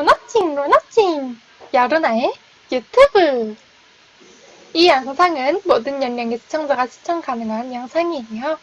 로나칭 로나칭. 야로나의 유튜브. 이 영상은 모든 연령의 시청자가 시청 가능한 영상이에요.